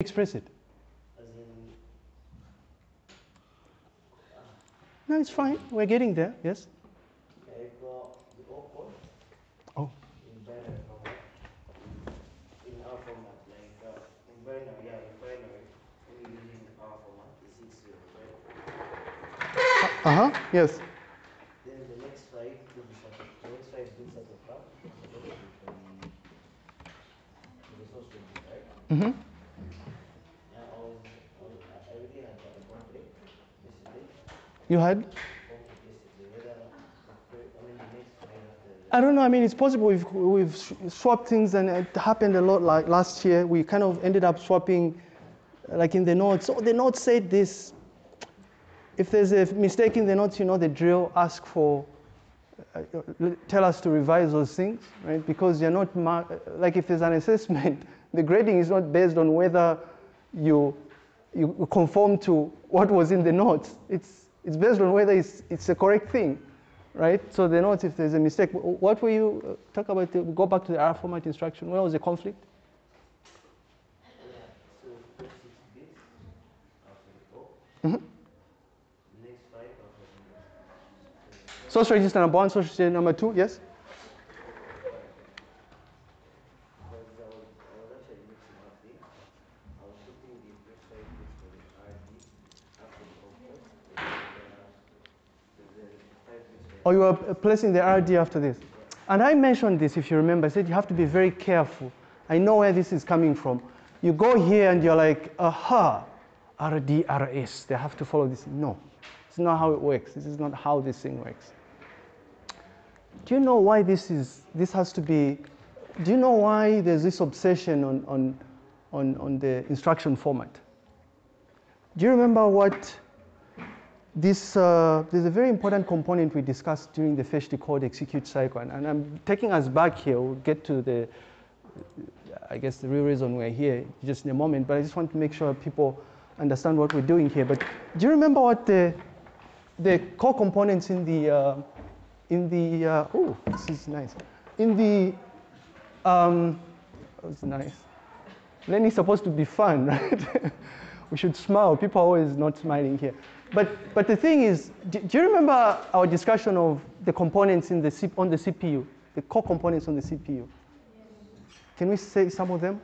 express it? As in, No, it's fine. We're getting there. Yes. I've got the awkward Oh. in binary format. In our format, like uh, in binary, yeah, in binary, when you're using our format, it's six? Uh huh. Yes. Then the next five will be subject. The next five bits at the top will be subject to the to the source right? Mm-hmm. Yeah, I was, I was, I already had a conflict yesterday. You had? I don't know. I mean, it's possible we've, we've swapped things, and it happened a lot. Like last year, we kind of ended up swapping, like in the notes. Oh, the notes said this. If there's a mistake in the notes, you know the drill. Ask for, uh, tell us to revise those things, right? Because you're not like if there's an assessment, the grading is not based on whether you you conform to what was in the notes. It's it's based on whether it's it's a correct thing right? So the notes, if there's a mistake, what were you uh, talk about? The, go back to the R format instruction. Where was the conflict? The after the Source register number one, source register number two. Yes. because I was, I was actually mixing up things. I was putting the first five bits for the RD after the output, and uh, the, the five bits for Or you are placing the RD after this. And I mentioned this, if you remember. I said you have to be very careful. I know where this is coming from. You go here and you're like, aha, RD, RS. They have to follow this. No, it's not how it works. This is not how this thing works. Do you know why this is? This has to be. Do you know why there's this obsession on on on, on the instruction format? Do you remember what this, uh, there's a very important component we discussed during the fetch decode execute cycle, and, and I'm taking us back here. We'll get to the, I guess, the real reason we're here just in a moment. But I just want to make sure people understand what we're doing here. But do you remember what the, the core components in the, uh, in the, uh, oh, this is nice. In the, um, that was nice. Learning is supposed to be fun, right? we should smile. People are always not smiling here. But, but the thing is, do, do you remember our discussion of the components in the C, on the CPU, the core components on the CPU? Can we say some of them?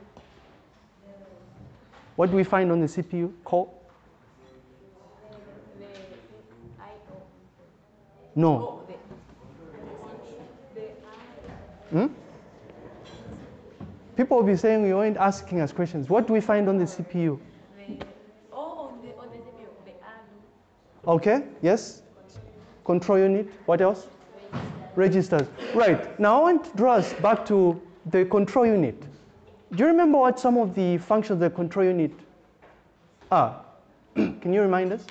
What do we find on the CPU core? No. Hmm? People will be saying we weren't asking us questions. What do we find on the CPU? the oh on the on the CPU the ALU Okay, yes. Control unit. What else? Registers. Right. Now I want to draw us back to the control unit. Do you remember what some of the functions of the control unit are? Can you remind us?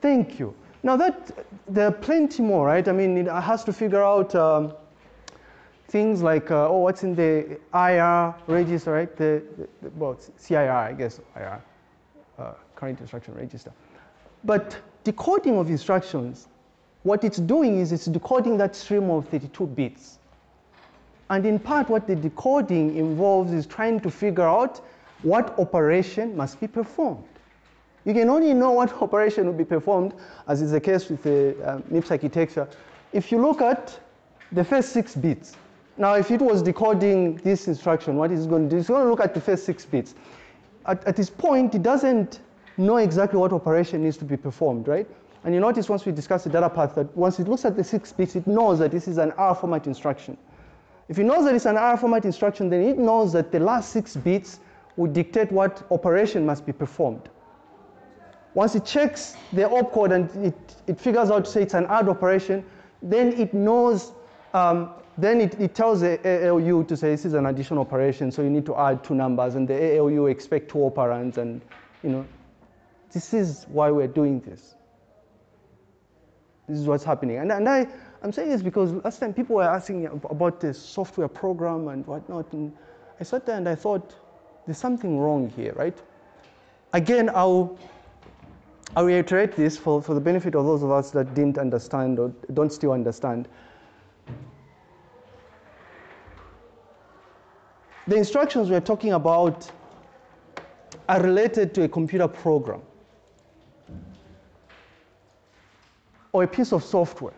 Thank you. Now that there are plenty more, right? I mean, it has to figure out um, things like, uh, oh, what's in the IR register, right? The, the, well, CIR, I guess, IR, uh, current instruction register. But decoding of instructions, what it's doing is it's decoding that stream of 32 bits. And in part, what the decoding involves is trying to figure out what operation must be performed. You can only know what operation will be performed, as is the case with the um, MIPS architecture, if you look at the first six bits. Now, if it was decoding this instruction, what is it going to do? It's going to look at the first six bits. At, at this point, it doesn't know exactly what operation needs to be performed, right? And you notice once we discuss the data path that once it looks at the six bits, it knows that this is an R format instruction. If it knows that it's an R format instruction, then it knows that the last six bits will dictate what operation must be performed. Once it checks the opcode and it, it figures out, say, it's an add operation, then it knows, um, then it, it tells the ALU to say this is an addition operation, so you need to add two numbers, and the ALU expect two operands, and you know, this is why we're doing this. This is what's happening. And, and I, I'm saying this because last time people were asking about the software program and whatnot, and I sat there and I thought, there's something wrong here, right? Again, I'll, I'll reiterate this for, for the benefit of those of us that didn't understand or don't still understand. The instructions we're talking about are related to a computer program or a piece of software.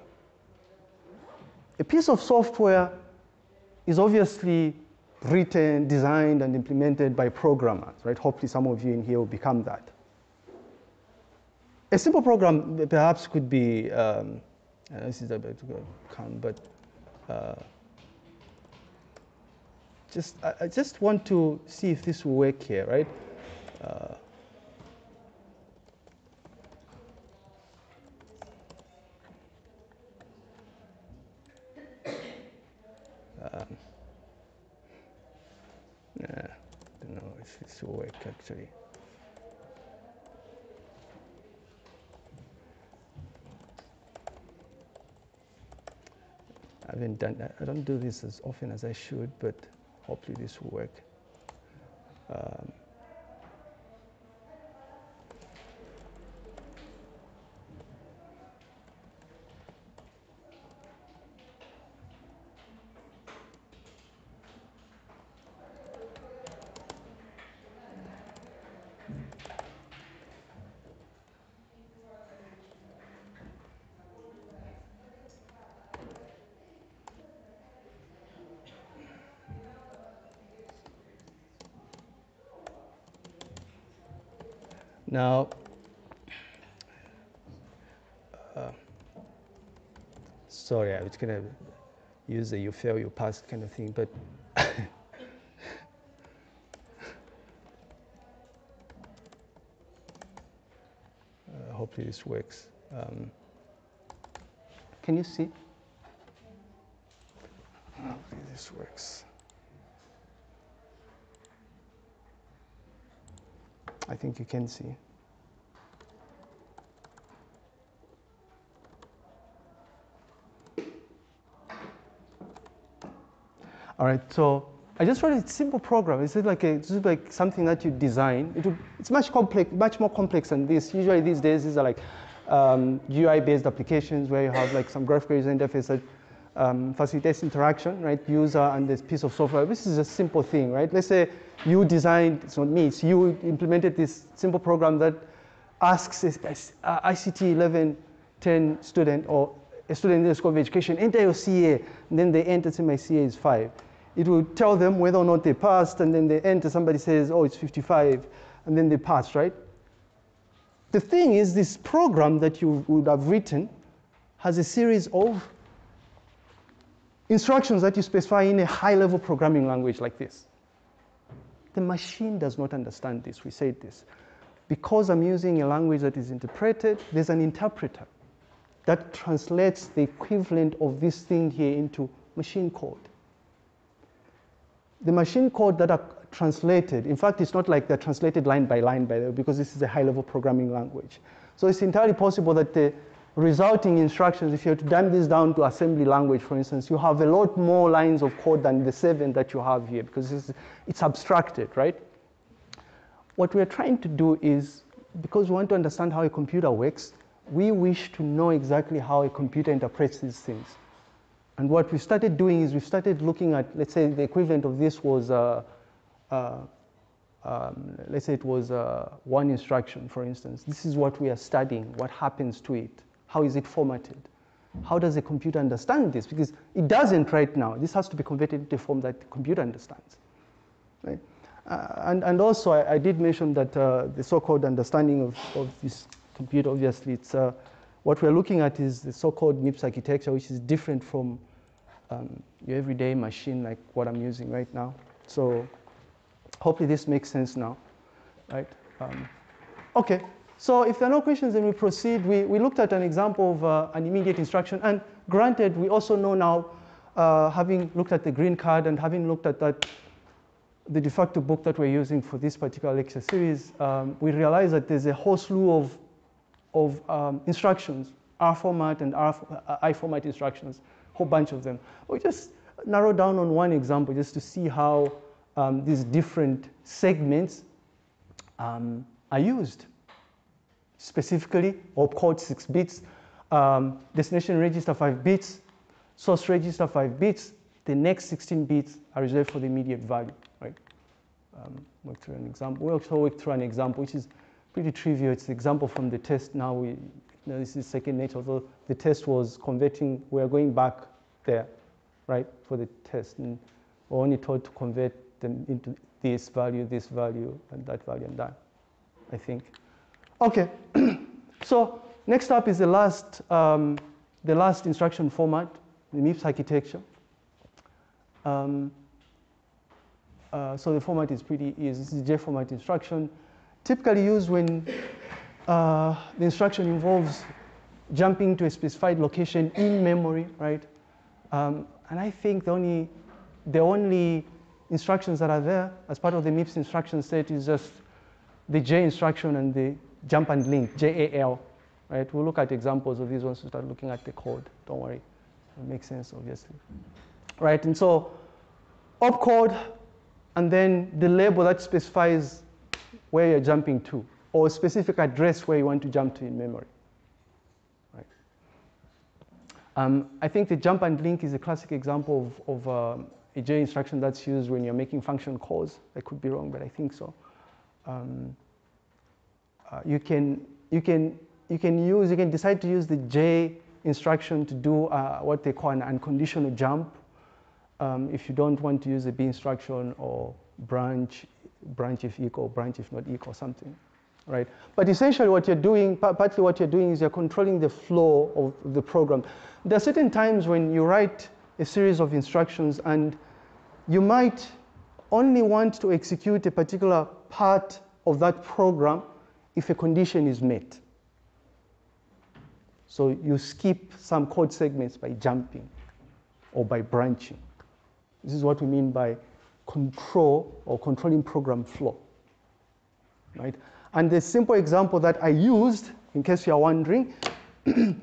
A piece of software is obviously written, designed, and implemented by programmers, right? Hopefully some of you in here will become that. A simple program perhaps could be, um, uh, this is a bit but uh, just, I, I, just want to see if this will work here, right? Uh, um, don't know if this will work actually. I haven't done that. I don't do this as often as I should, but hopefully this will work. Um, Now, uh, sorry, I was going to use the you fail, you pass kind of thing, but uh, hopefully this works. Um, can you see? Hopefully this works. I think you can see. All right, so I just wrote a simple program. It's like a, it's like something that you design. It it's much complex, much more complex than this. Usually these days, these are like um, GUI-based applications where you have like some graphical user interface that um, facilitates interaction, right? User and this piece of software. This is a simple thing, right? Let's say you designed, it's not me, it's you implemented this simple program that asks a, a ICT 1110 student or a student in the School of Education, enter your CA, and then they enter, say my CA is five. It will tell them whether or not they passed, and then they enter, somebody says, oh, it's 55, and then they pass, right? The thing is, this program that you would have written has a series of instructions that you specify in a high-level programming language like this. The machine does not understand this. We said this. Because I'm using a language that is interpreted, there's an interpreter that translates the equivalent of this thing here into machine code. The machine code that are translated, in fact, it's not like they're translated line by line, by the way, because this is a high-level programming language. So it's entirely possible that the resulting instructions, if you have to dumb this down to assembly language, for instance, you have a lot more lines of code than the seven that you have here because it's, it's abstracted, right? What we're trying to do is, because we want to understand how a computer works, we wish to know exactly how a computer interprets these things. And what we started doing is we started looking at, let's say the equivalent of this was, uh, uh, um, let's say it was uh, one instruction, for instance. This is what we are studying, what happens to it. How is it formatted? How does a computer understand this? Because it doesn't right now. This has to be converted into a form that the computer understands. Right? Uh, and, and also, I, I did mention that uh, the so-called understanding of, of this computer, obviously, it's, uh, what we're looking at is the so-called MIPS architecture, which is different from um, your everyday machine like what I'm using right now. So hopefully this makes sense now, right? Um, okay, so if there are no questions, then we proceed. We, we looked at an example of uh, an immediate instruction. And granted, we also know now, uh, having looked at the green card and having looked at that, the de facto book that we're using for this particular lecture series, um, we realize that there's a whole slew of, of um, instructions, R format and uh, I format instructions, a whole bunch of them. We just narrow down on one example just to see how um, these different segments um, are used specifically opcode 6 bits, um, destination register 5 bits, source register 5 bits, the next 16 bits are reserved for the immediate value, right? Um, work through an example. We also work through an example, which is pretty trivial. It's the example from the test. Now we, you know, this is second nature. Although the test was converting, we are going back there, right, for the test. And we're only told to convert them into this value, this value, and that value, and that, I think. Okay, so next up is the last, um, the last instruction format, the MIPS architecture. Um, uh, so the format is pretty easy. This is J format instruction, typically used when uh, the instruction involves jumping to a specified location in memory, right? Um, and I think the only, the only instructions that are there as part of the MIPS instruction set is just the J instruction and the jump and link, JAL, right? We'll look at examples of these once we start looking at the code. Don't worry, it makes sense, obviously. Right, and so opcode and then the label that specifies where you're jumping to or a specific address where you want to jump to in memory. Right. Um, I think the jump and link is a classic example of, of um, a J instruction that's used when you're making function calls. I could be wrong, but I think so. Um, uh, you can you can you can use you can decide to use the J instruction to do uh, what they call an unconditional jump um, if you don't want to use the B instruction or branch, branch if equal, branch if not equal, something, right? But essentially what you're doing, partly what you're doing is you're controlling the flow of the program. There are certain times when you write a series of instructions and you might only want to execute a particular part of that program if a condition is met. So you skip some code segments by jumping or by branching. This is what we mean by control or controlling program flow, right? And the simple example that I used, in case you're wondering, in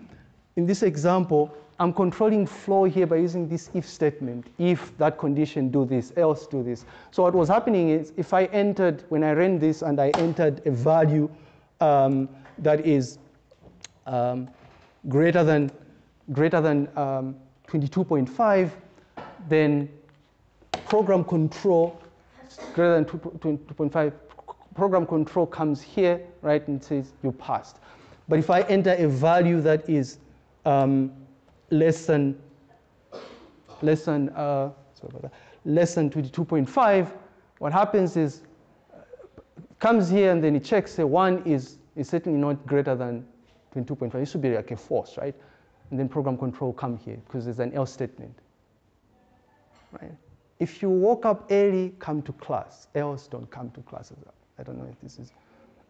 this example, I'm controlling flow here by using this if statement. If that condition do this, else do this. So what was happening is if I entered, when I ran this and I entered a value um, that is um, greater than, greater than um, 22.5, then program control greater than 2.5, program control comes here, right, and says you passed. But if I enter a value that is um, less than less than uh, less than 22.5, what happens is uh, comes here and then it checks say one is is certainly not greater than 22.5. It should be like a false, right? And then program control come here because there's an else statement, right? If you woke up early, come to class. Else, don't come to class. I don't know if this is.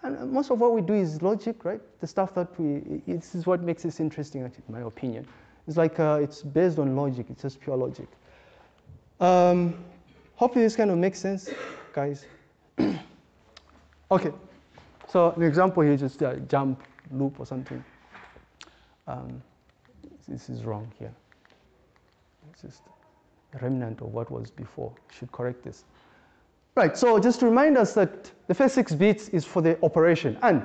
And most of what we do is logic, right? The stuff that we, this is what makes this interesting, in my opinion. It's like, uh, it's based on logic. It's just pure logic. Um, hopefully this kind of makes sense, guys. okay. So an example here is just a jump loop or something. Um, this is wrong here. It's just remnant of what was before. Should correct this. Right, so just to remind us that the first six bits is for the operation. And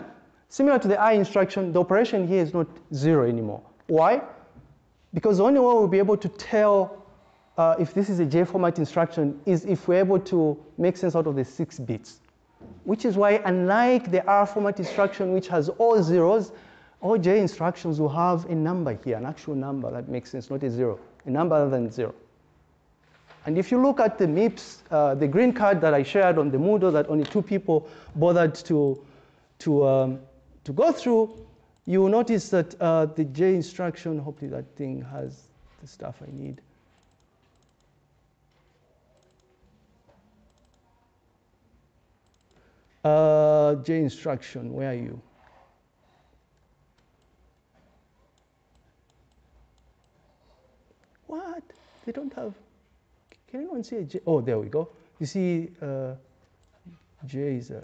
similar to the I instruction, the operation here is not zero anymore. Why? Because the only way we'll be able to tell uh, if this is a J format instruction is if we're able to make sense out of the six bits. Which is why unlike the R format instruction which has all zeros, all J instructions will have a number here, an actual number that makes sense, not a zero, a number other than zero. And if you look at the MIPS, uh, the green card that I shared on the Moodle that only two people bothered to, to, um, to go through, you will notice that uh, the J instruction, hopefully that thing has the stuff I need. Uh, J instruction, where are you? What? They don't have can anyone see a J? Oh, there we go. You see, uh, J is a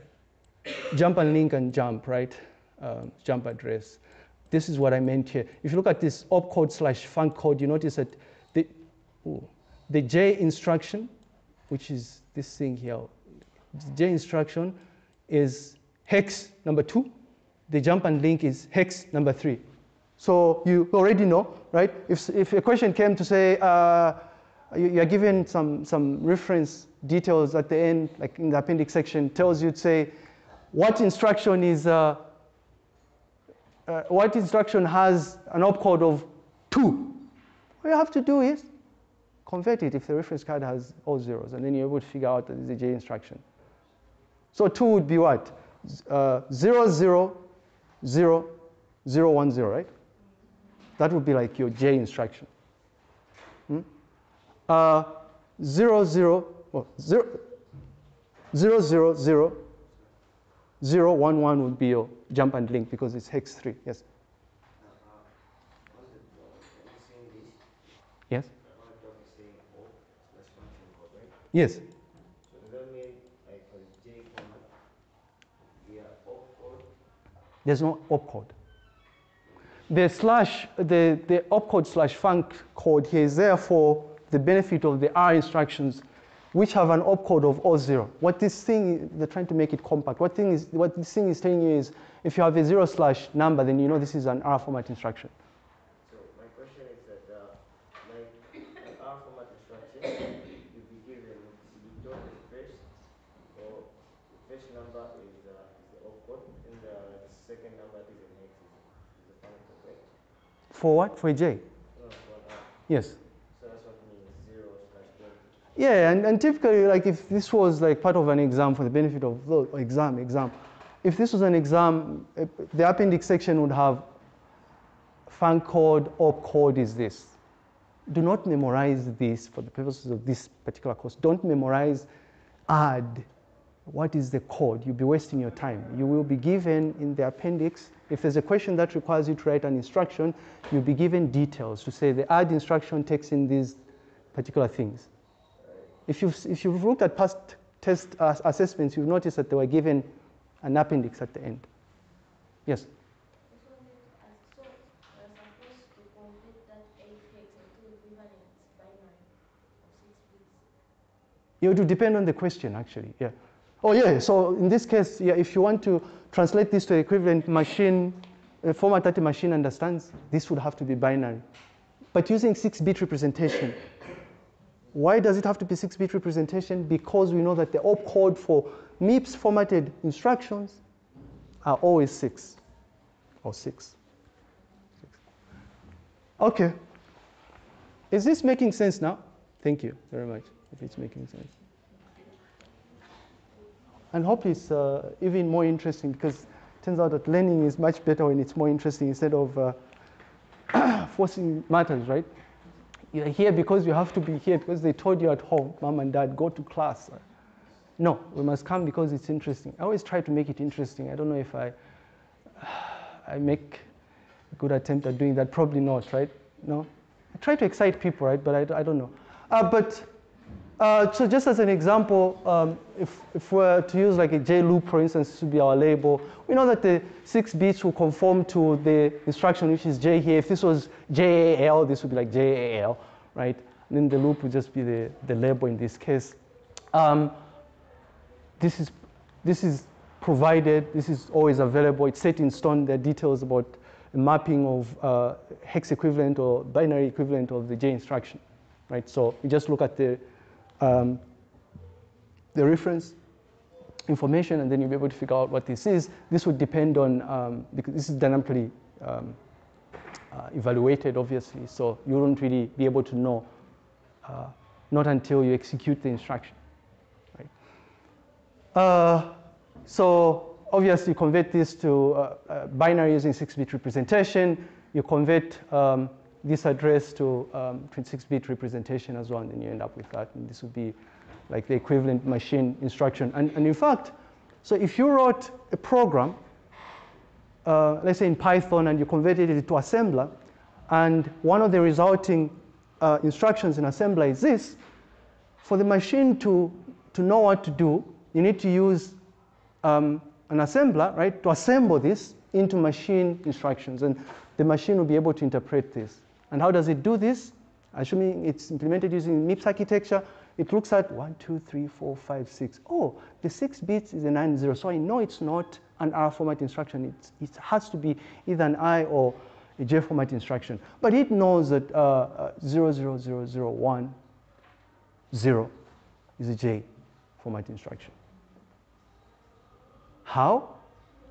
jump and link and jump, right? Um, jump address. This is what I meant here. If you look at this opcode slash func code, you notice that the, ooh, the J instruction, which is this thing here, J instruction is hex number two. The jump and link is hex number three. So you already know, right? If, if a question came to say, uh, you, you are given some, some reference details at the end, like in the appendix section, tells you to say what instruction is, uh, uh, what instruction has an opcode of two. All you have to do is convert it if the reference card has all zeros, and then you're able to figure out that it's a J instruction. So two would be what? Uh, zero, zero, zero, zero, one, zero, right? That would be like your J instruction. Uh, zero, zero, well, zero, zero, zero, zero, zero, one, one would be your jump and link because it's hex three. Yes. Yes. Yes. There's no opcode. The slash, the, the opcode slash func code here is there for the benefit of the R instructions, which have an opcode of O0. What this thing, they're trying to make it compact. What, thing is, what this thing is telling you is, if you have a zero slash number, then you know this is an R format instruction. So my question is that, uh, like, R format instruction, you'll be given, you don't first, or the first number is, uh, is the opcode, and the second number is an hex, is, is the function? For what? For a J? No, for an R. Yes. So that's what means zero slash twenty. Yeah, and, and typically, like if this was like part of an exam for the benefit of the exam, exam, if this was an exam, eh, the appendix section would have func code, op code is this. Do not memorize this for the purposes of this particular course. Don't memorize add. What is the code? You'll be wasting your time. You will be given in the appendix, if there's a question that requires you to write an instruction, you'll be given details to say the add instruction takes in these particular things. If you've, if you've looked at past test uh, assessments, you've noticed that they were given an appendix at the end. Yes? Just wanted to ask, so we're supposed to convert that eight hex into equivalent binary of six bits. It would depend on the question, actually. Yeah. Oh, yeah. So in this case, yeah, if you want to translate this to equivalent machine, a format that the machine understands, this would have to be binary. But using 6-bit representation. Why does it have to be 6-bit representation? Because we know that the opcode for MIPS formatted instructions are always 6 or 6. Okay. Is this making sense now? Thank you very much if it's making sense. And hopefully it's uh, even more interesting because it turns out that learning is much better when it's more interesting instead of uh, forcing matters, right? You're here because you have to be here because they told you at home, mom and dad, go to class. No, we must come because it's interesting. I always try to make it interesting. I don't know if I, I make a good attempt at doing that. Probably not, right? No? I try to excite people, right? But I, I don't know. Uh, but uh, so just as an example, um, if, if we're to use like a J loop, for instance, to be our label, we know that the six bits will conform to the instruction, which is J here. If this was JAL, this would be like JAL, right? And then the loop would just be the, the label in this case. Um, this is, this is provided, this is always available, it's set in stone, there are details about the mapping of uh, hex equivalent or binary equivalent of the J instruction, right? So you just look at the, um, the reference information and then you'll be able to figure out what this is. This would depend on, um, because this is dynamically um, uh, evaluated obviously, so you won't really be able to know, uh, not until you execute the instruction. Uh, so obviously convert this to uh, uh, binary using 6-bit representation. You convert um, this address to um, 26-bit representation as well, and then you end up with that. And this would be like the equivalent machine instruction. And, and in fact, so if you wrote a program, uh, let's say in Python, and you converted it to assembler, and one of the resulting uh, instructions in assembler is this, for the machine to, to know what to do, you need to use um, an assembler, right, to assemble this into machine instructions. And the machine will be able to interpret this. And how does it do this? Assuming it's implemented using MIPS architecture, it looks at one, two, three, four, five, six. Oh, the six bits is a nine zero. So I know it's not an R format instruction. It's, it has to be either an I or a J format instruction. But it knows that uh, uh, 00001 0 is a J format instruction. How?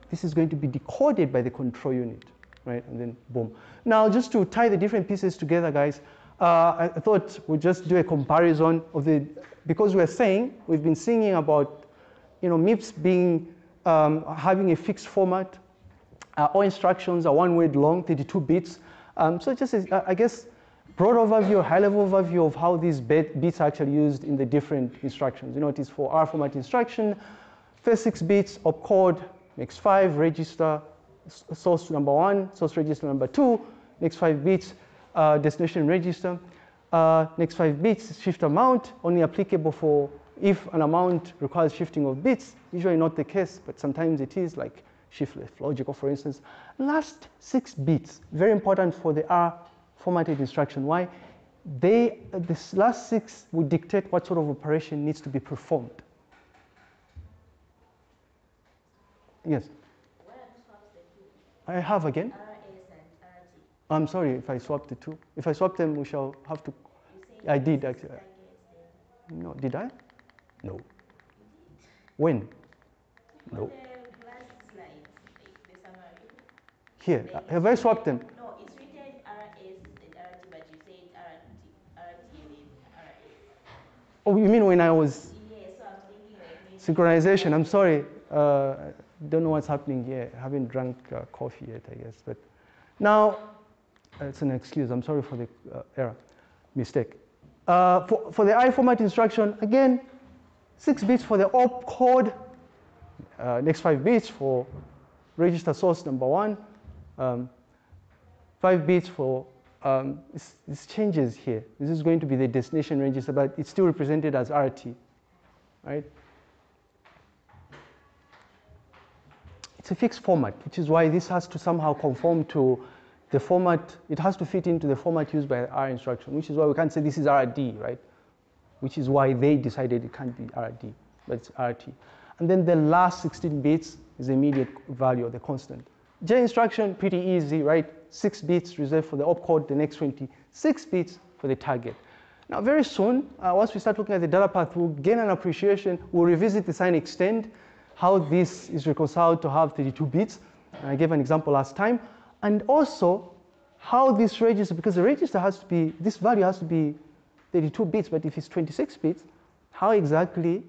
This is going to be decoded by the control unit, right? And then boom. Now, just to tie the different pieces together, guys, uh, I thought we'd just do a comparison of the, because we're saying, we've been singing about, you know, MIPS being, um, having a fixed format. Uh, all instructions are one word long, 32 bits. Um, so just, a, I guess, broad overview, high level overview of how these bits are actually used in the different instructions. You know, it is for R format instruction, first six bits opcode, next five register, source number one, source register number two, next five bits, uh, destination register. Uh, next five bits, shift amount, only applicable for if an amount requires shifting of bits, usually not the case, but sometimes it is like shift left logical, for instance. Last six bits, very important for the R formatted instruction. Why? They, this last six would dictate what sort of operation needs to be performed. Yes? Uh, I have again. Uh, uh, I'm sorry if I swapped the two. If I swap them, we shall have to. I did actually. No, did I? No. When? No. Here, have I swapped them? No, it's written RS and RT, but you said RT, RT and then RS. Oh, you mean when I was Yeah, so I'm thinking like maybe. synchronization? I'm sorry. Uh, don't know what's happening here. I haven't drunk uh, coffee yet, I guess. But now, uh, it's an excuse. I'm sorry for the uh, error, mistake. Uh, for, for the I format instruction, again, six bits for the opcode, uh, next five bits for register source number one, um, five bits for, um, this, this changes here. This is going to be the destination register, but it's still represented as RT, right? A fixed format, which is why this has to somehow conform to the format, it has to fit into the format used by R instruction, which is why we can't say this is RD, right? Which is why they decided it can't be RD, but it's RT. And then the last 16 bits is the immediate value of the constant. J instruction, pretty easy, right? Six bits reserved for the opcode, the next 26 bits for the target. Now, very soon, uh, once we start looking at the data path, we'll gain an appreciation. We'll revisit the sign extend, how this is reconciled to have 32 bits. I gave an example last time and also how this register, because the register has to be, this value has to be 32 bits, but if it's 26 bits, how exactly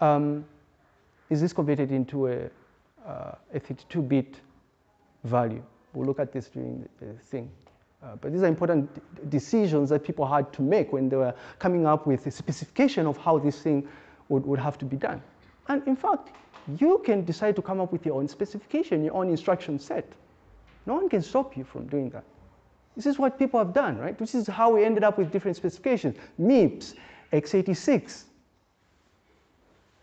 um, is this converted into a, uh, a 32-bit value? We'll look at this during the thing. Uh, but these are important decisions that people had to make when they were coming up with a specification of how this thing would, would have to be done. And in fact, you can decide to come up with your own specification, your own instruction set. No one can stop you from doing that. This is what people have done, right? This is how we ended up with different specifications. MIPS, x86,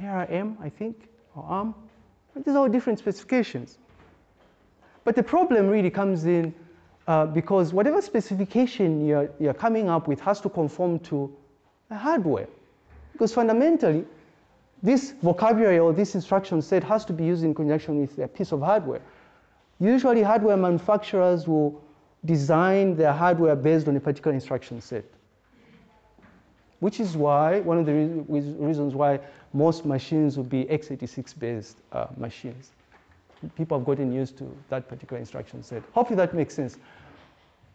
ARM, I think, or ARM. These are all different specifications. But the problem really comes in uh, because whatever specification you're, you're coming up with has to conform to the hardware. Because fundamentally, this vocabulary or this instruction set has to be used in conjunction with a piece of hardware. Usually hardware manufacturers will design their hardware based on a particular instruction set. Which is why, one of the re reasons why most machines will be x86 based uh, machines. People have gotten used to that particular instruction set. Hopefully that makes sense.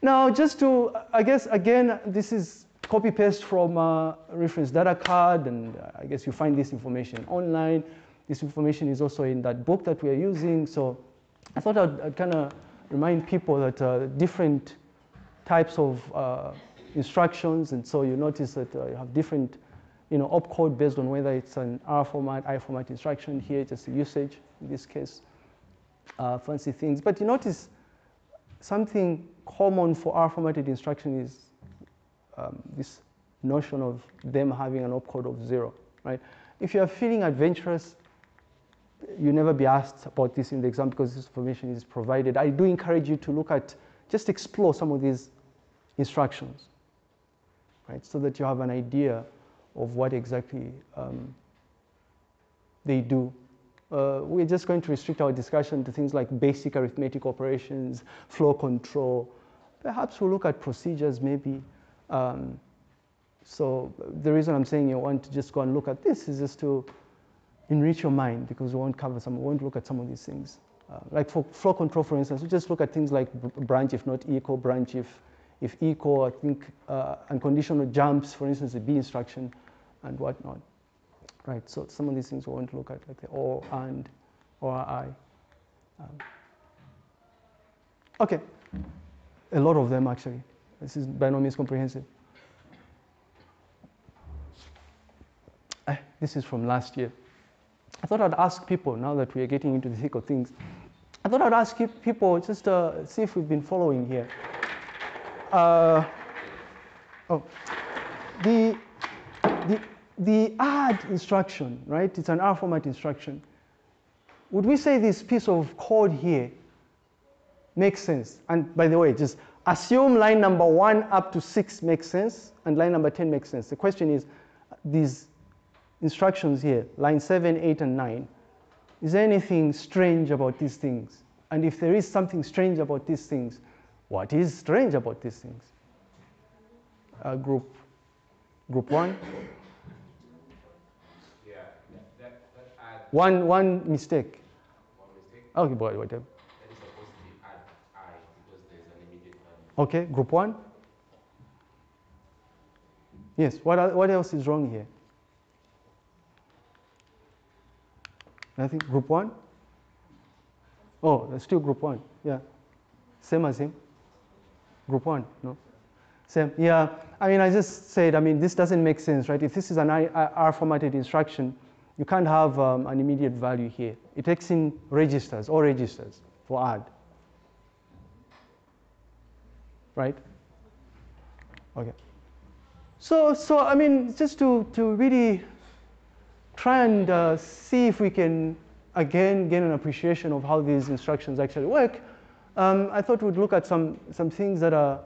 Now, just to, I guess, again, this is copy paste from a reference data card, and uh, I guess you find this information online. This information is also in that book that we are using. So I thought I'd, I'd kind of remind people that uh, different types of uh, instructions, and so you notice that uh, you have different, you know, opcode based on whether it's an R format, I format instruction. Here, just usage in this case, uh, fancy things. But you notice something common for R formatted instruction is um, this notion of them having an opcode of zero, right? If you are feeling adventurous, you never be asked about this in the exam because this information is provided. I do encourage you to look at, just explore some of these instructions, right? So that you have an idea of what exactly um, they do. Uh, we're just going to restrict our discussion to things like basic arithmetic operations, flow control. Perhaps we'll look at procedures maybe. Um, So the reason I'm saying you want to just go and look at this is just to enrich your mind because we won't cover some, we won't look at some of these things. Uh, like for flow control, for instance, we just look at things like branch if not equal, branch if, if equal, I think uh, unconditional jumps, for instance, the B instruction and whatnot. Right, so some of these things we won't look at, like the or, and, or, I. Um, okay, a lot of them actually. This is by no means comprehensive. Uh, this is from last year. I thought I'd ask people, now that we are getting into the thick of things, I thought I'd ask people just to uh, see if we've been following here. Uh, oh, the, the, the add instruction, right? It's an R format instruction. Would we say this piece of code here makes sense? And by the way, just assume line number one up to six makes sense and line number 10 makes sense. The question is, these instructions here, line 7, 8, and 9, is there anything strange about these things? And if there is something strange about these things, what is strange about these things? Uh, group, group 1? Yeah, that, that One, one mistake. one mistake, Okay, boy, whatever. that is supposed to be add I because there's an immediate value. Okay, group 1? Yes, what, what else is wrong here? Nothing? Group 1? Oh, still group 1. Yeah. Same as him? Group 1? No? Same. Yeah. I mean, I just said, I mean, this doesn't make sense, right? If this is an R formatted instruction, you can't have um, an immediate value here. It takes in registers, all registers for add. Right? Okay. So, so I mean, just to, to really try and uh, see if we can again gain an appreciation of how these instructions actually work, um, I thought we'd look at some, some things that are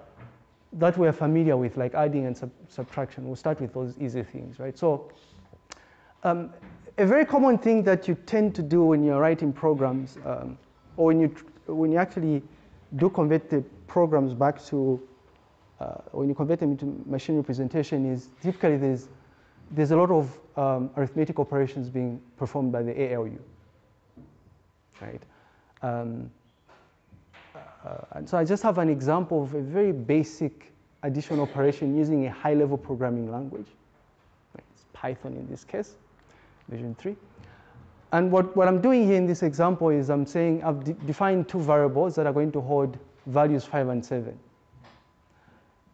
that we're familiar with, like adding and sub- subtraction. We'll start with those easy things, right? So, um, a very common thing that you tend to do when you're writing programs, um, or when you when you actually do convert the programs back to uh, when you convert them into machine representation, is typically there's there's a lot of um, arithmetic operations being performed by the ALU, right? Um, uh, and so I just have an example of a very basic addition operation using a high-level programming language. It's Python in this case, version 3. And what, what I'm doing here in this example is I'm saying I've de- defined two variables that are going to hold values 5 and 7.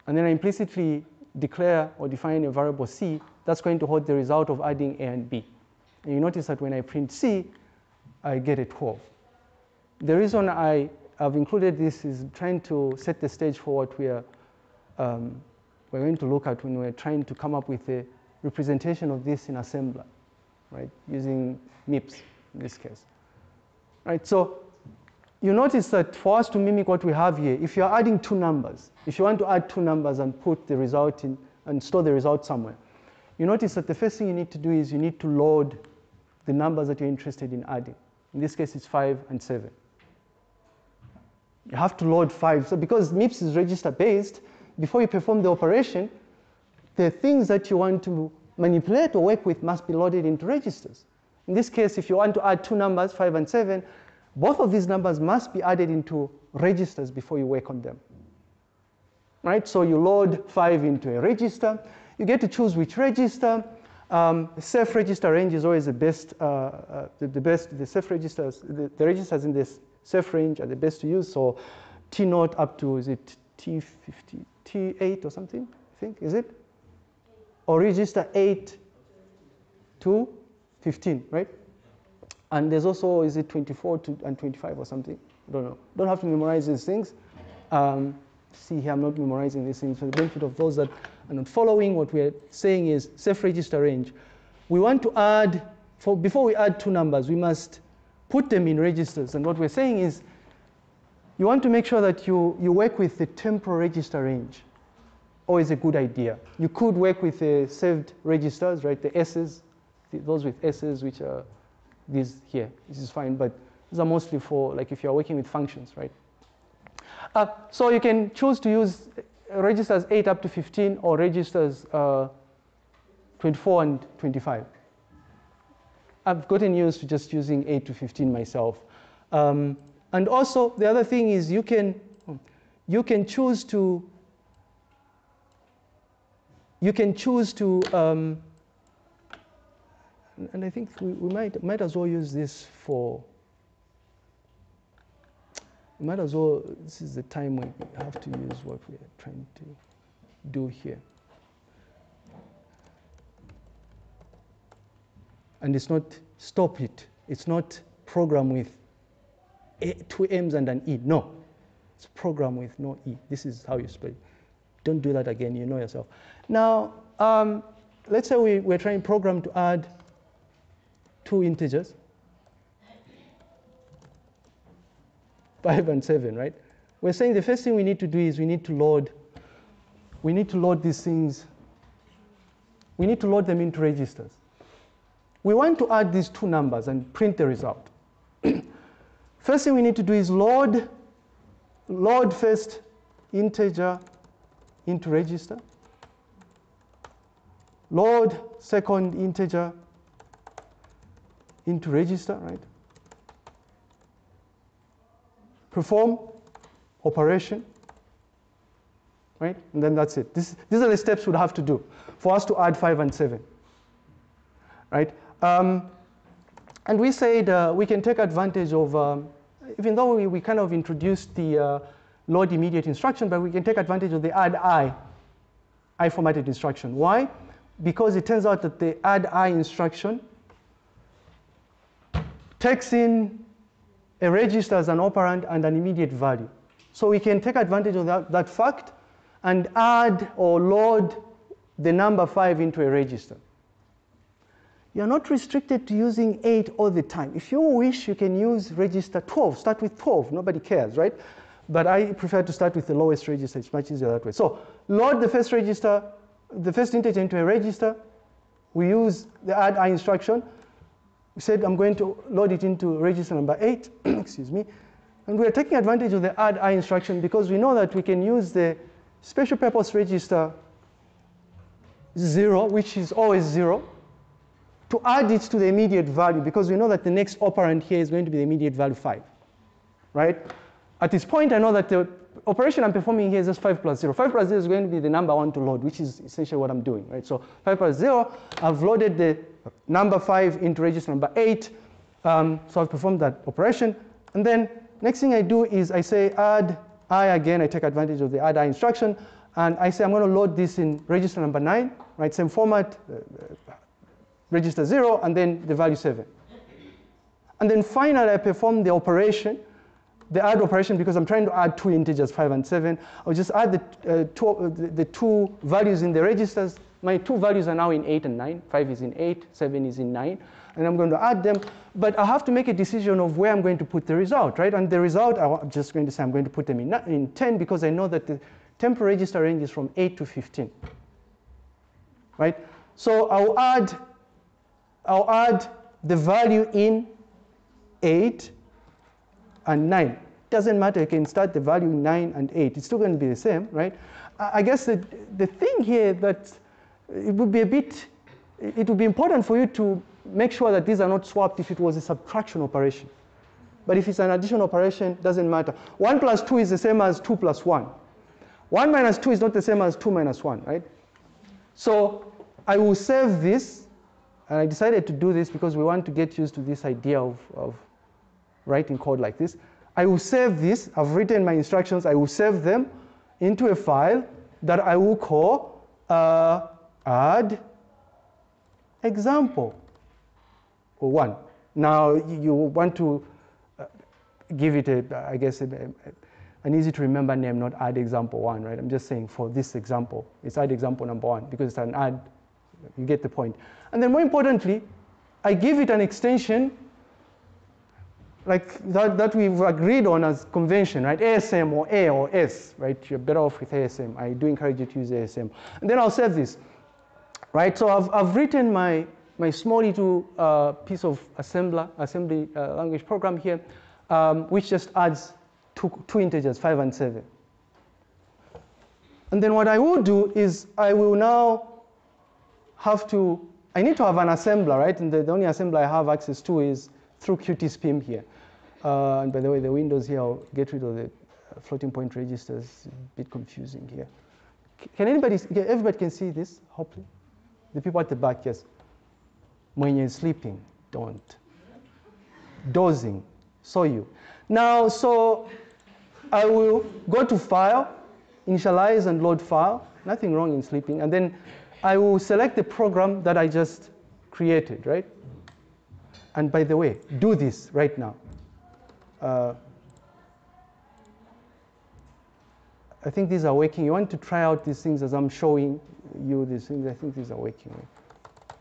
And then I implicitly declare or define a variable c that's going to hold the result of adding a and b. And you notice that when I print c, I get a 12. The reason I have included this is trying to set the stage for what we are um, we're going to look at when we're trying to come up with a representation of this in assembler, right, using MIPS in this case. Right, so you notice that for us to mimic what we have here, if you're adding two numbers, if you want to add two numbers and put the result in and store the result somewhere, you notice that the first thing you need to do is you need to load the numbers that you're interested in adding. In this case, it's 5 and 7. You have to load 5. So because MIPS is register based, before you perform the operation, the things that you want to manipulate or work with must be loaded into registers. In this case, if you want to add two numbers, 5 and 7, both of these numbers must be added into registers before you work on them. Right? So you load 5 into a register. You get to choose which register. Um, safe register range is always the best, uh, uh, the, the best, the safe registers, the, the registers in this safe range are the best to use. So T naught up to, is it T50, T8 or something, I think, is it? Or register 8 to 15, right? And there's also, is it 24 to, and 25 or something? I don't know. Don't have to memorize these things. Um, see here, I'm not memorizing these things for the benefit of those that are not following. What we're saying is safe register range. We want to add, for, before we add two numbers, we must put them in registers. And what we're saying is you want to make sure that you, you work with the temporal register range. Always a good idea. You could work with the saved registers, right? The S's, the, those with S's, which are these here. This is fine, but these are mostly for like if you're working with functions, right? Uh, so you can choose to use registers 8 up to 15 or registers uh, 24 and 25. I've gotten used to just using 8 to 15 myself. Um, and also, the other thing is you can, you can choose to, you can choose to, um, and I think we, we might, might as well use this for, we might as well, this is the time we have to use what we're trying to do here. And it's not stop it. It's not program with a, two M's and an E. No, it's program with no E. This is how you spell it. Don't do that again, you know yourself. Now, um, let's say we, we're trying program to add two integers, five and seven, right? We're saying the first thing we need to do is we need to load, we need to load these things, we need to load them into registers. We want to add these two numbers and print the result. first thing we need to do is load, load first integer into register. Load second integer into register, right? Perform operation, right? And then that's it. This, these are the steps we'd have to do for us to add 5 and 7, right? Um, and we said uh, we can take advantage of, um, even though we, we kind of introduced the uh, load immediate instruction, but we can take advantage of the add i, i formatted instruction. Why? Because it turns out that the add i instruction takes in a register as an operand and an immediate value. So we can take advantage of that, that fact and add or load the number 5 into a register. You're not restricted to using 8 all the time. If you wish, you can use register 12. Start with 12. Nobody cares, right? But I prefer to start with the lowest register. It's much easier that way. So load the first register, the first integer into a register. We use the add i instruction. We said I'm going to load it into register number 8. Excuse me. And we're taking advantage of the add i instruction because we know that we can use the special purpose register 0, which is always 0 to add it to the immediate value because we know that the next operand here is going to be the immediate value 5, right? At this point, I know that the operation I'm performing here is just 5 plus 0. 5 plus 0 is going to be the number I want to load, which is essentially what I'm doing, right? So 5 plus 0, I've loaded the number 5 into register number 8. Um, so I've performed that operation. And then next thing I do is I say add i again. I take advantage of the add i instruction. And I say I'm going to load this in register number 9, right? Same format, uh, register 0, and then the value 7. And then finally, I perform the operation, the add operation, because I'm trying to add two integers, 5 and 7. I'll just add the, uh, two, uh, the, the, two values in the registers. My two values are now in 8 and 9. 5 is in 8, 7 is in 9. And I'm going to add them. But I have to make a decision of where I'm going to put the result, right? And the result, I'm just going to say I'm going to put them in, in 10 because I know that the temporal register range is from 8 to 15, right? So I'll add I'll add the value in 8 and 9. Doesn't matter, you can start the value 9 and 8. It's still going to be the same, right? I guess the, the thing here that it would be a bit, it would be important for you to make sure that these are not swapped if it was a subtraction operation. But if it's an addition operation, doesn't matter. 1 plus 2 is the same as 2 plus 1. 1 minus 2 is not the same as 2 minus 1, right? So I will save this and I decided to do this because we want to get used to this idea of, of writing code like this. I will save this. I've written my instructions. I will save them into a file that I will call uh, add example or one. Now you want to uh, give it a, I guess, a, a, an easy to remember name, not add example one, right? I'm just saying for this example, it's add example number one because it's an add you get the point. And then more importantly, I give it an extension like that, that we've agreed on as convention, right? ASM or A or S, right? You're better off with ASM. I do encourage you to use ASM. And then I'll save this, right? So I've, I've written my, my small little uh, piece of assembler, assembly uh, language program here, um, which just adds two, two integers, five and seven. And then what I will do is I will now have to, I need to have an assembler, right? And the, the only assembler I have access to is through QtSpim here. Uh, and by the way, the windows here, I'll get rid of the floating point registers. It's a bit confusing here. Can anybody, everybody can see this, hopefully? The people at the back, yes. When you're sleeping, don't. Dozing, saw you. Now, so I will go to File, initialize and load file. Nothing wrong in sleeping. And then I will select the program that I just created, right? And by the way, do this right now. Uh, I think these are working. You want to try out these things as I'm showing you these things. I think these are working.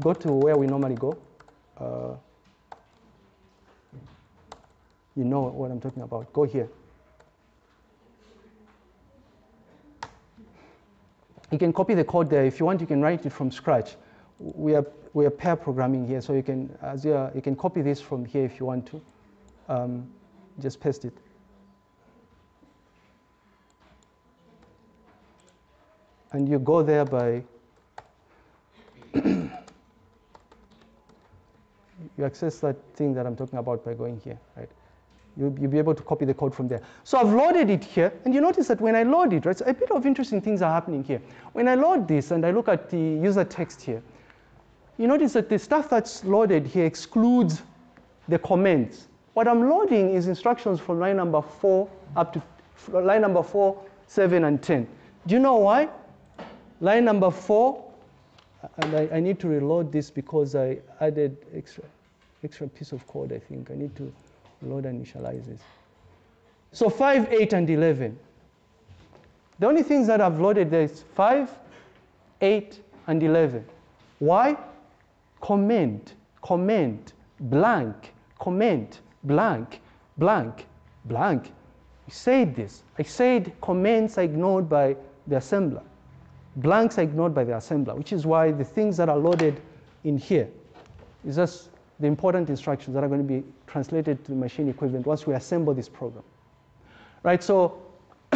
Go to where we normally go. Uh, you know what I'm talking about. Go here. You can copy the code there. If you want, you can write it from scratch. We are, we are pair programming here, so you can, as you, are, you can copy this from here if you want to. Um, just paste it. And you go there by, you access that thing that I'm talking about by going here, right? You'll, you'll be able to copy the code from there. So I've loaded it here, and you notice that when I load it, right, so a bit of interesting things are happening here. When I load this and I look at the user text here, you notice that the stuff that's loaded here excludes the comments. What I'm loading is instructions from line number four up to line number four, seven, and 10. Do you know why? Line number four, and I, I need to reload this because I added extra, extra piece of code, I think. I need to load and initialize this. So 5, 8, and 11. The only things that I've loaded there is 5, 8, and 11. Why? Comment, comment, blank, comment, blank, blank, blank. I said this. I said comments are ignored by the assembler. Blanks are ignored by the assembler, which is why the things that are loaded in here is just the important instructions that are going to be translated to the machine equivalent once we assemble this program. Right, so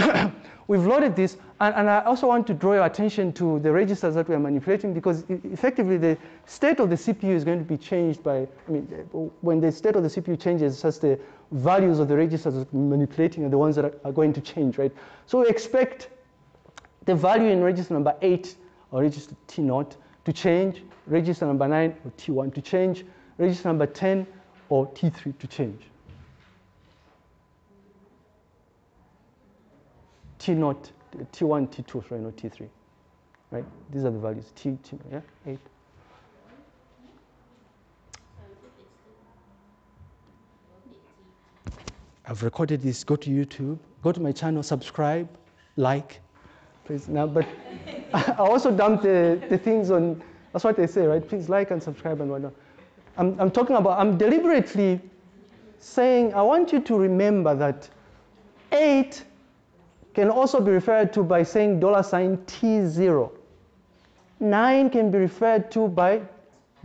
we've loaded this, and, and I also want to draw your attention to the registers that we are manipulating because effectively the state of the CPU is going to be changed by, I mean, when the state of the CPU changes, it's just the values of the registers that we're manipulating are the ones that are, are going to change, right? So we expect the value in register number 8 or register T0 to change, register number 9 or T1 to change, register number 10 or T3 to change. T0, T1, T2, sorry, not T3. Right? These are the values. T, T yeah, 8. I've recorded this. Go to YouTube, go to my channel, subscribe, like, please. Now, but I also dumped the, the things on, that's what they say, right? Please like and subscribe and whatnot. I'm, I'm talking about, I'm deliberately saying, I want you to remember that 8 can also be referred to by saying dollar sign T0. 9 can be referred to by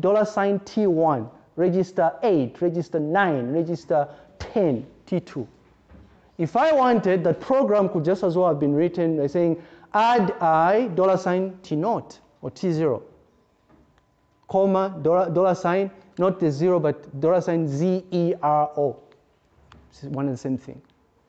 dollar sign T1. Register 8, register 9, register 10, T2. If I wanted, that program could just as well have been written by saying add I dollar sign T0 or T0, comma, dollar, dollar sign, not the zero, but dollar sign Z-E-R-O. It's one and the same thing.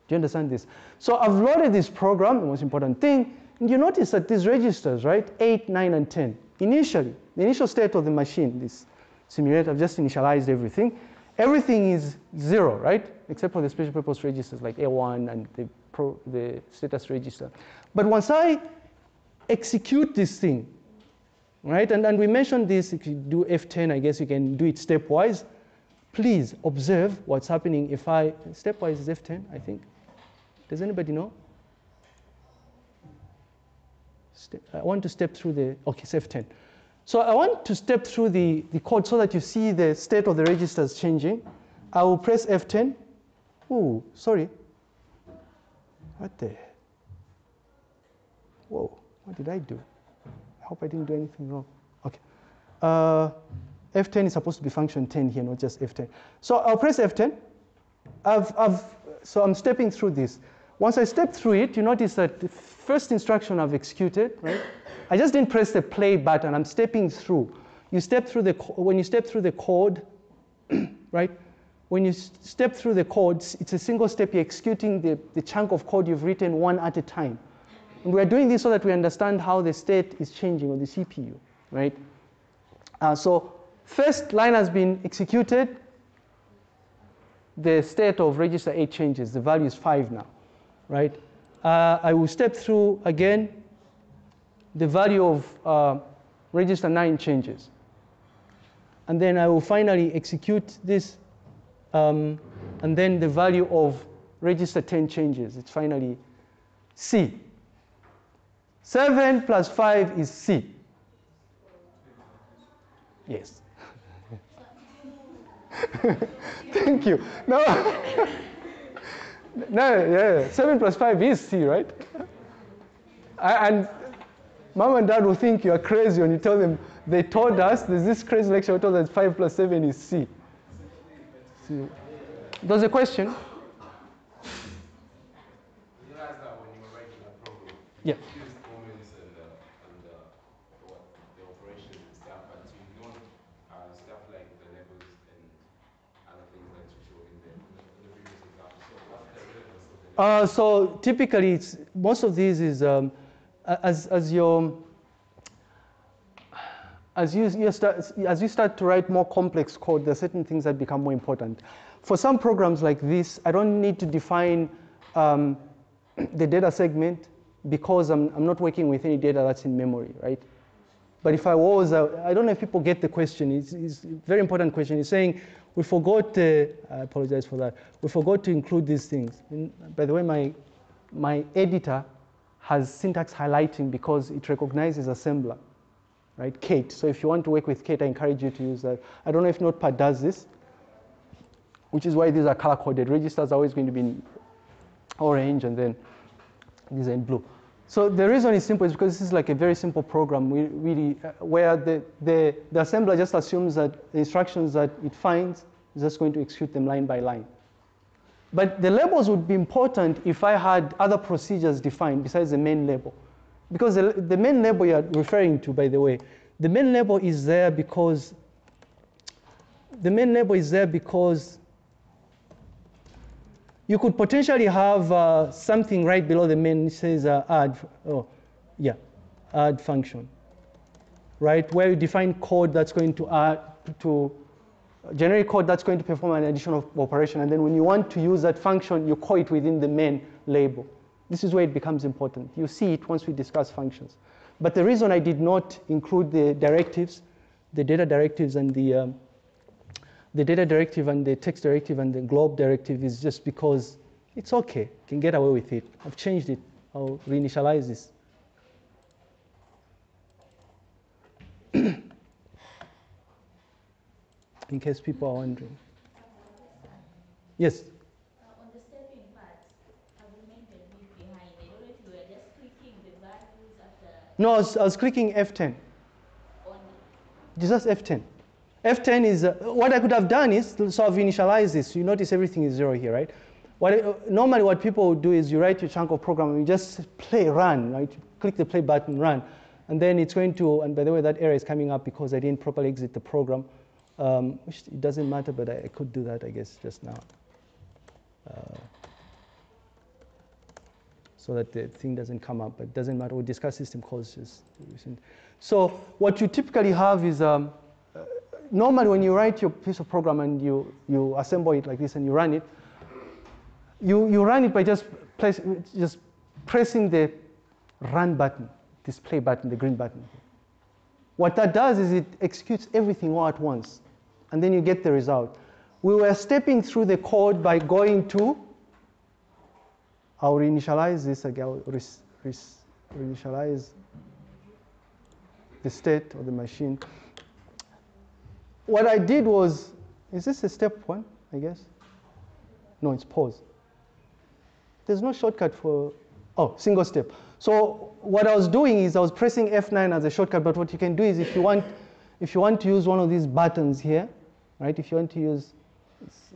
Do you understand this? So I've loaded this program, the most important thing, and you notice that these registers, right, 8, 9, and 10, initially, the initial state of the machine, this simulator, I've just initialized everything. Everything is zero, right, except for the special purpose registers like A1 and the, pro, the status register. But once I execute this thing, right, and, and we mentioned this, if you do F10, I guess you can do it stepwise. Please observe what's happening if I, stepwise is F10, I think. Does anybody know? I want to step through the, okay, it's F10. So I want to step through the, the code so that you see the state of the registers changing. I will press F10. Oh, sorry. What the? Whoa, what did I do? I hope I didn't do anything wrong. Okay. Uh, F10 is supposed to be function 10 here, not just F10. So I'll press F10. I've, I've, so I'm stepping through this. Once I step through it, you notice that the first instruction I've executed, right? I just didn't press the play button. I'm stepping through. You step through the when you step through the code, right? When you step through the code, it's a single step. You're executing the, the chunk of code you've written one at a time. And we're doing this so that we understand how the state is changing on the CPU, right? Uh, so first line has been executed. The state of register 8 changes. The value is 5 now, right? Uh, I will step through again. The value of uh, register 9 changes. And then I will finally execute this. Um, and then the value of register 10 changes. It's finally C. 7 plus 5 is C. Yes. Thank you. No. no, yeah. 7 plus 5 is C, right? And mom and dad will think you are crazy when you tell them they told us, there's this crazy lecture told us 5 plus 7 is C. C. There's a question? You realize that when you were writing a program, Yeah. you use comments and, uh, and uh, what, the operations and stuff, but you don't uh, stuff like the levels and other things that you show in the, in the previous example. So what's the relevance of the Uh, so typically, it's, most of these is um, as, as your as you, you start, as you start to write more complex code, there are certain things that become more important. For some programs like this, I don't need to define um, the data segment because I'm, I'm not working with any data that's in memory, right? But if I was, uh, I don't know if people get the question. It's, it's a very important question. It's saying we forgot. Uh, I apologize for that. We forgot to include these things. And by the way, my my editor has syntax highlighting because it recognizes assembler, right? Kate. So if you want to work with Kate, I encourage you to use that. I don't know if Notepad does this, which is why these are color coded. Registers are always going to be in orange, and then these are in blue. So the reason is simple is because this is like a very simple program we really, uh, where the, the, the assembler just assumes that the instructions that it finds is just going to execute them line by line. But the labels would be important if I had other procedures defined besides the main label. Because the, the main label you're referring to, by the way, the main label is there because the main label is there because you could potentially have uh, something right below the main which says uh, add, oh, yeah, add function, right? Where you define code that's going to add to generate code that's going to perform an additional operation, and then when you want to use that function, you call it within the main label. This is where it becomes important. You see it once we discuss functions. But the reason I did not include the directives, the data directives and the um, the data directive and the text directive and the globe directive is just because it's okay. You can get away with it. I've changed it. I'll reinitialize this. In case people are wondering. Yes? On the stepping part, I remained behind. I don't know if you were just clicking the values after No, I was, I was clicking F10. on Just F10. F10 is, uh, what I could have done is, so I've initialized this. You notice everything is zero here, right? What, uh, normally what people do is you write your chunk of program and you just play run, right? Click the play button, run. And then it's going to, and by the way, that error is coming up because I didn't properly exit the program. Um, which it doesn't matter, but I, I could do that, I guess, just now. Uh, so that the thing doesn't come up, but it doesn't matter. We'll discuss system calls just. So what you typically have is, um, normally when you write your piece of program and you, you assemble it like this and you run it, you, you run it by just, place, just pressing the run button, display button, the green button. What that does is it executes everything all at once, and then you get the result. We were stepping through the code by going to, I'll reinitialize this again, I'll res- res- reinitialize the state of the machine. What I did was, is this a step one, I guess? No, it's pause. There's no shortcut for, oh, single step. So what I was doing is I was pressing F9 as a shortcut, but what you can do is if you want, if you want to use one of these buttons here, right, if you want to use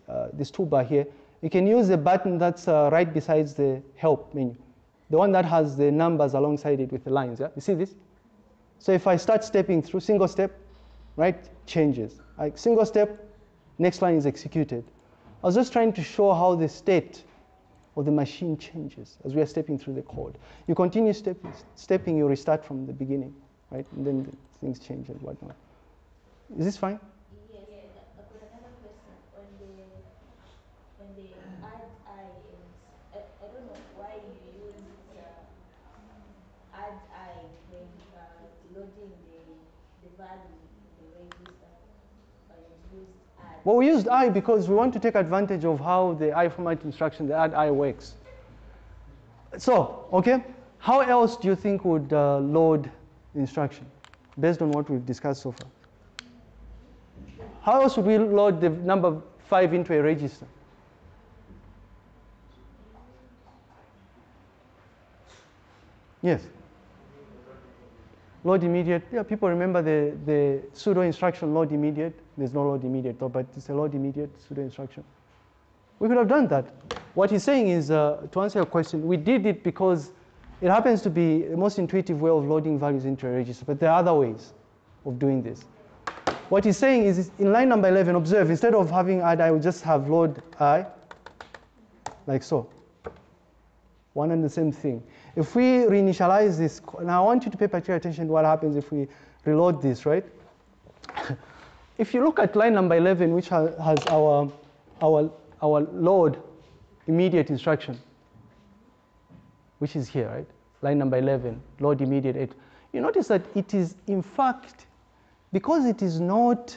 uh, this toolbar here, you can use the button that's uh, right besides the help menu. the one that has the numbers alongside it with the lines. Yeah? You see this? So if I start stepping through single step, right, changes. Like single step, next line is executed. I was just trying to show how the state of the machine changes as we are stepping through the code. You continue stepping, stepping you restart from the beginning, right? And then the things change and whatnot. Is this fine? Yes, I've got another question on the, on the add I and, I, I don't know why you use uh, add I when uh, loading the, the value in the register. Or you Well, we used I because we want to take advantage of how the I format instruction, the add I works. So, okay, how else do you think would uh, load instruction based on what we've discussed so far? How else would we load the number 5 into a register? Yes. Load immediate. Yeah, people remember the, the pseudo instruction load immediate. There's no load immediate though, but it's a load immediate pseudo instruction. We could have done that. What he's saying is, uh, to answer your question, we did it because it happens to be the most intuitive way of loading values into a register, but there are other ways of doing this. What he's saying is, in line number 11, observe, instead of having add I, will just have load I, like so. One and the same thing. If we reinitialize this, now I want you to pay particular attention to what happens if we reload this, right? if you look at line number 11, which ha- has our, our, our load immediate instruction, which is here, right? Line number 11, load immediate 8. You notice that it is, in fact, because it is not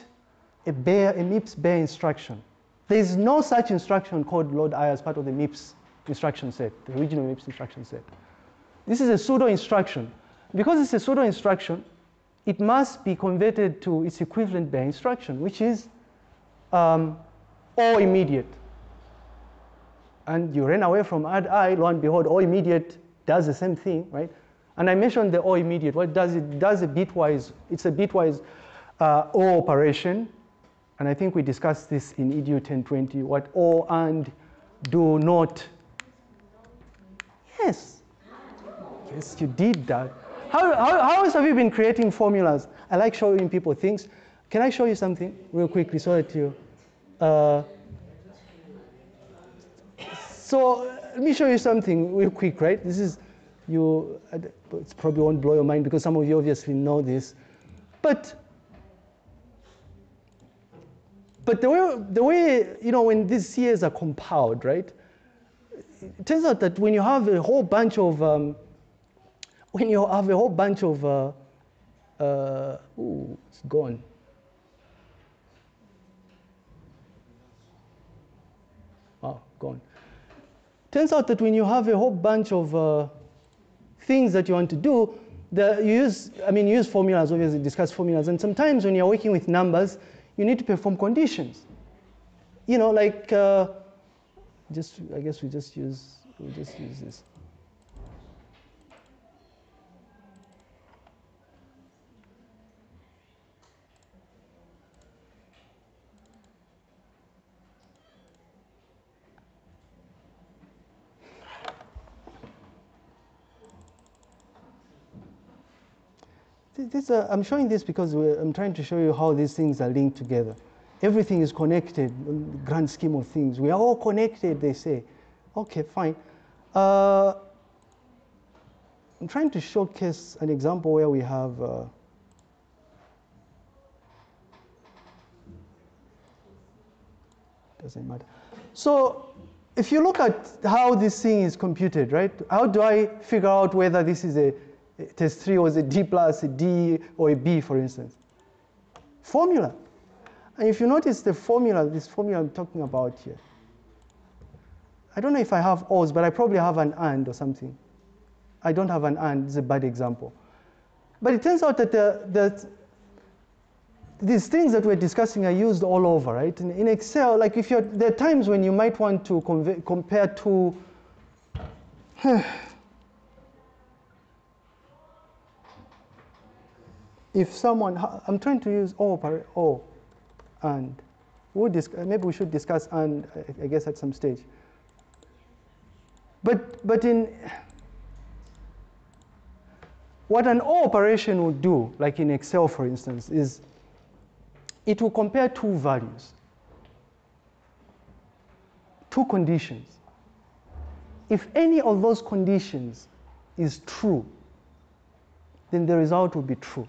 a bare, a MIPS bare instruction, there is no such instruction called load I as part of the MIPS instruction set, the original MIPS instruction set. This is a pseudo instruction. Because it's a pseudo instruction, it must be converted to its equivalent bare instruction, which is um, OR immediate. And you ran away from add I, lo and behold, OR immediate does the same thing, right? And I mentioned the OR immediate. What does it? does a bitwise, it's a bitwise uh, O operation. And I think we discussed this in EDU 1020, what O and do not. Yes. Yes, you did that. How, how, how else have you been creating formulas? I like showing people things. Can I show you something real quickly so that you. Uh, so let me show you something real quick, right? This is you. It probably won't blow your mind because some of you obviously know this, but but the way the way you know when these CAs are compiled, right? It turns out that when you have a whole bunch of um, when you have a whole bunch of uh, uh, ooh, it's gone. Oh, gone. Turns out that when you have a whole bunch of uh, things that you want to do, the, you use, I mean, use formulas, obviously discuss formulas, and sometimes when you're working with numbers, you need to perform conditions. You know, like, uh, just, I guess we just use, we just use this. This, uh, I'm showing this because I'm trying to show you how these things are linked together. Everything is connected grand scheme of things. We are all connected, they say. Okay, fine. Uh, I'm trying to showcase an example where we have. Uh, doesn't matter. So, if you look at how this thing is computed, right? How do I figure out whether this is a test 3 was a D plus, a D, or a B, for instance? Formula. And if you notice the formula, this formula I'm talking about here, I don't know if I have O's, but I probably have an AND or something. I don't have an AND, it's a bad example. But it turns out that, the, that these things that we're discussing are used all over, right? In, in Excel, like if you're, there are times when you might want to compare two, hmm, if someone, I'm trying to use O, opera- O and we'll maybe we should discuss and I- I guess at some stage. But, but in, what an OR operation would do, like in Excel for instance, is it will compare two values, two conditions. If any of those conditions is true, then the result will be true.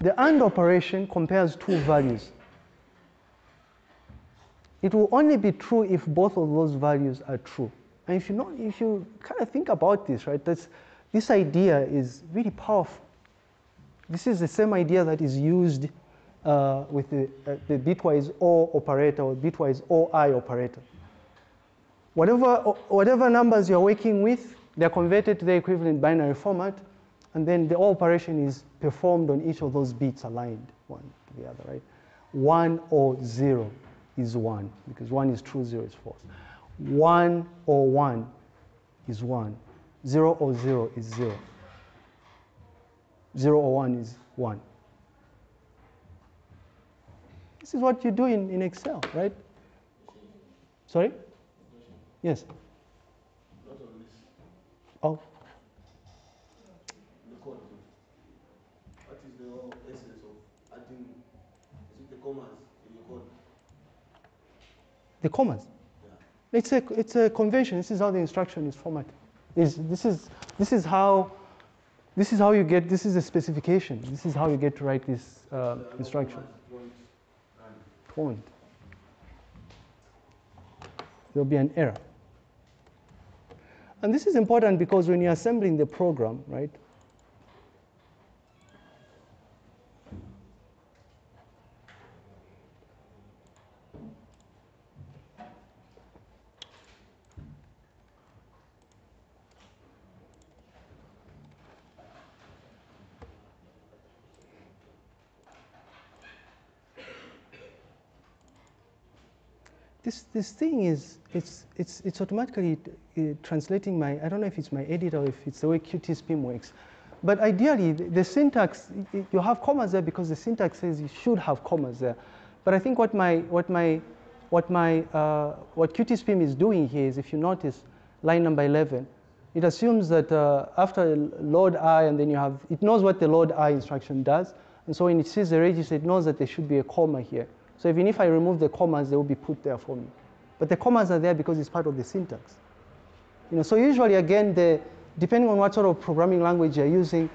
The AND operation compares two values. It will only be true if both of those values are true. And if you know, if you kind of think about this, right, that's, this idea is really powerful. This is the same idea that is used uh, with the, uh, the bitwise OR operator or bitwise OI operator. Whatever, whatever numbers you're working with, they're converted to the equivalent binary format, and then the operation is performed on each of those bits aligned one to the other, right? One or zero is one, because one is true, zero is false. One or one is one. Zero or zero is zero. Zero or one is one. This is what you do in, in Excel, right? Sorry? Yes. Not on this, Oh, the code. What is the whole essence of adding, is it the commas in your code? The commas. It's a, it's a convention. This is how the instruction is formatted. Is this is this is how this is how you get this is a specification. This is how you get to write this uh, There are no instruction. Point. There'll be an error. And this is important because when you're assembling the program, right? This thing is it's it's it's automatically uh, translating my I don't know if it's my editor or if it's the way QtSpim works, but ideally the, the syntax you have commas there because the syntax says you should have commas there, but I think what my what my what my uh, what QtSpim is doing here is if you notice line number 11, it assumes that uh, after load i and then you have it knows what the load i instruction does, and so when it sees the register it knows that there should be a comma here. So even if I remove the commas, they will be put there for me. But the commas are there because it's part of the syntax. You know, so usually again, the, depending on what sort of programming language you're using,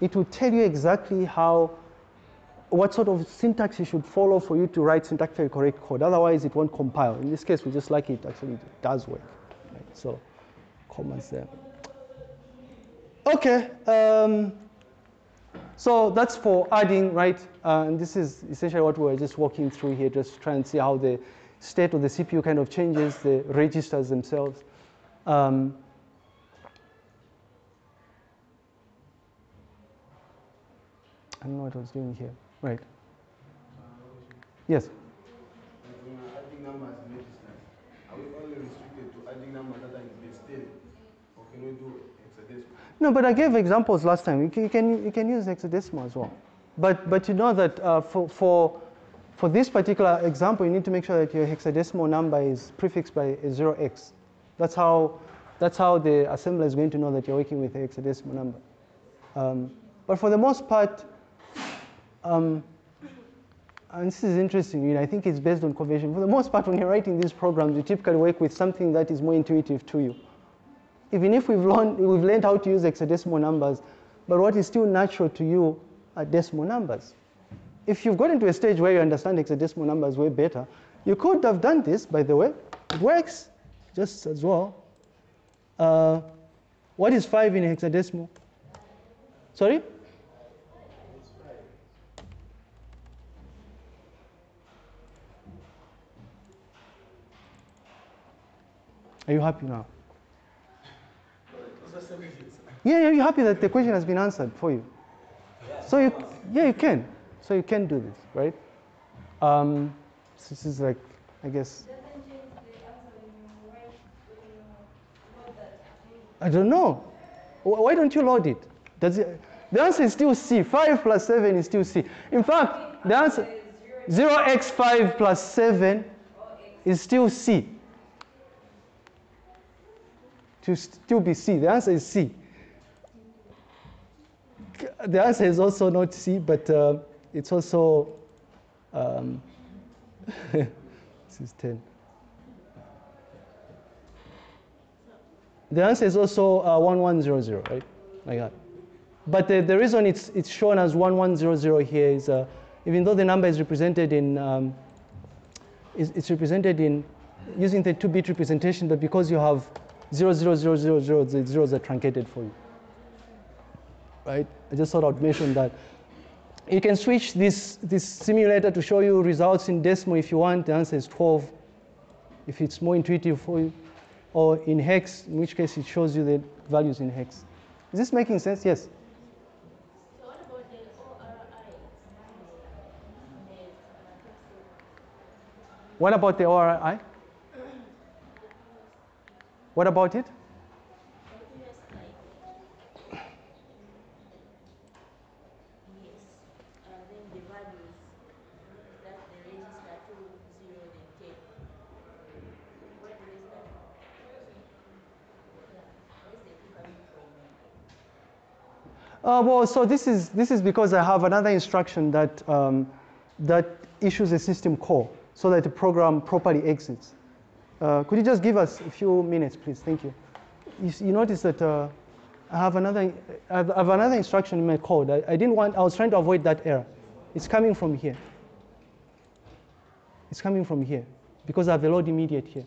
it will tell you exactly how, what sort of syntax you should follow for you to write syntactically correct code. Otherwise, it won't compile. In this case, we just like it actually does work. Right? So, commas there. Okay. Um, so that's for adding, right? Uh, and this is essentially what we're just walking through here, just trying to see how the state of the CPU kind of changes the registers themselves. Um, I don't know what I was doing here. Right. Yes. Adding numbers registers, are we only restricted to adding numbers that are in base 10? Or can we do? No, but I gave examples last time. You can, you can, use hexadecimal as well. But, but you know that uh, for, for, for this particular example, you need to make sure that your hexadecimal number is prefixed by a 0x. That's how, that's how the assembler is going to know that you're working with a hexadecimal number. Um, but for the most part, um, and this is interesting, you know, I think it's based on convention. For the most part, when you're writing these programs, you typically work with something that is more intuitive to you even if we've learned, we've learned how to use hexadecimal numbers, but what is still natural to you are decimal numbers. If you've gotten to a stage where you understand hexadecimal numbers way better, you could have done this, by the way. It works just as well. Uh, what is 5 in hexadecimal? Sorry? Are you happy now? Yeah, yeah, you're happy that the question has been answered for you. So you, yeah, you can. So you can do this, right? Um, so this is like, I guess. I don't know. Why don't you load it? Does it? The answer is still C. 5 plus 7 is still C. In fact, the answer 0x5 plus 7 is still C. to still be C? The answer is C. The answer is also not C, but uh, it's also, um, this is 10. The answer is also uh, 1100, right? Like that. But the, the reason it's, it's shown as 1100 here is uh, even though the number is represented in, um, is, it's represented in using the 2-bit representation, but because you have 00000, the zeros are truncated for you. Right? I just thought I'd mention that. You can switch this, this simulator to show you results in decimal if you want. The answer is 12, if it's more intuitive for you. Or in hex, in which case it shows you the values in hex. Is this making sense? Yes. What about the ORI? What about it? Uh, well, so this is, this is because I have another instruction that, um, that issues a system call so that the program properly exits. Uh, could you just give us a few minutes, please? Thank you. You, you notice that uh, I, have another, I have I have another instruction in my code. I, I didn't want, I was trying to avoid that error. It's coming from here. It's coming from here because I have a load immediate here.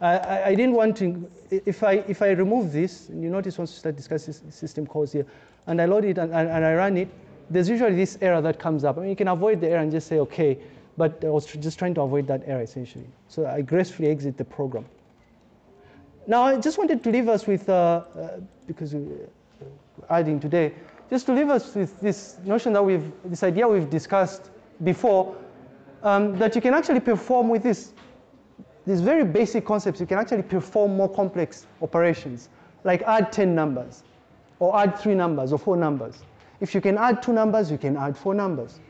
I, I, didn't want to, if I, if I remove this, and you notice once you start discussing system calls here, and I load it and, and, and I run it, there's usually this error that comes up. I mean, you can avoid the error and just say, okay, but I was just trying to avoid that error essentially. So I gracefully exit the program. Now, I just wanted to leave us with, uh, uh, because we're adding today, just to leave us with this notion that we've, this idea we've discussed before, um, that you can actually perform with this these very basic concepts, you can actually perform more complex operations, like add 10 numbers, or add three numbers, or four numbers. If you can add two numbers, you can add four numbers,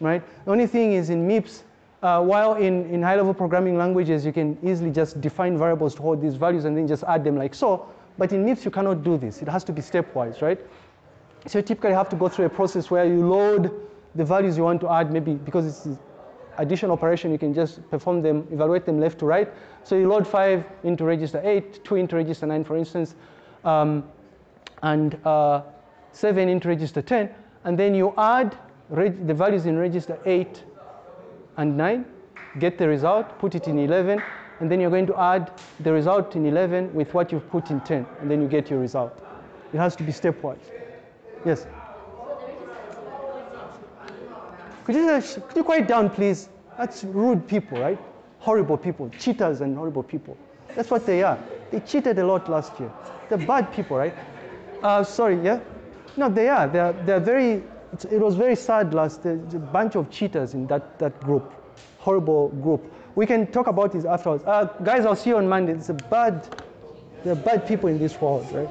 right? The only thing is in MIPS, uh, while in, in high-level programming languages, you can easily just define variables to hold these values and then just add them like so, but in MIPS, you cannot do this. It has to be stepwise, right? So you typically have to go through a process where you load the values you want to add, maybe because it's addition operation, you can just perform them, evaluate them left to right. So you load five into register eight, two into register nine, for instance, um, and uh, seven into register 10, and then you add the values in register eight and nine, get the result, put it in 11, and then you're going to add the result in 11 with what you've put in 10, and then you get your result. It has to be stepwise. Yes? Could you, could you quiet down, please? That's rude people, right? Horrible people, cheaters and horrible people. That's what they are. They cheated a lot last year. They're bad people, right? Uh, sorry, yeah? No, they are. They're, they're very, it was very sad last, a bunch of cheaters in that, that group. Horrible group. We can talk about this afterwards. Uh, guys, I'll see you on Monday. It's a bad, there are bad people in this world, right?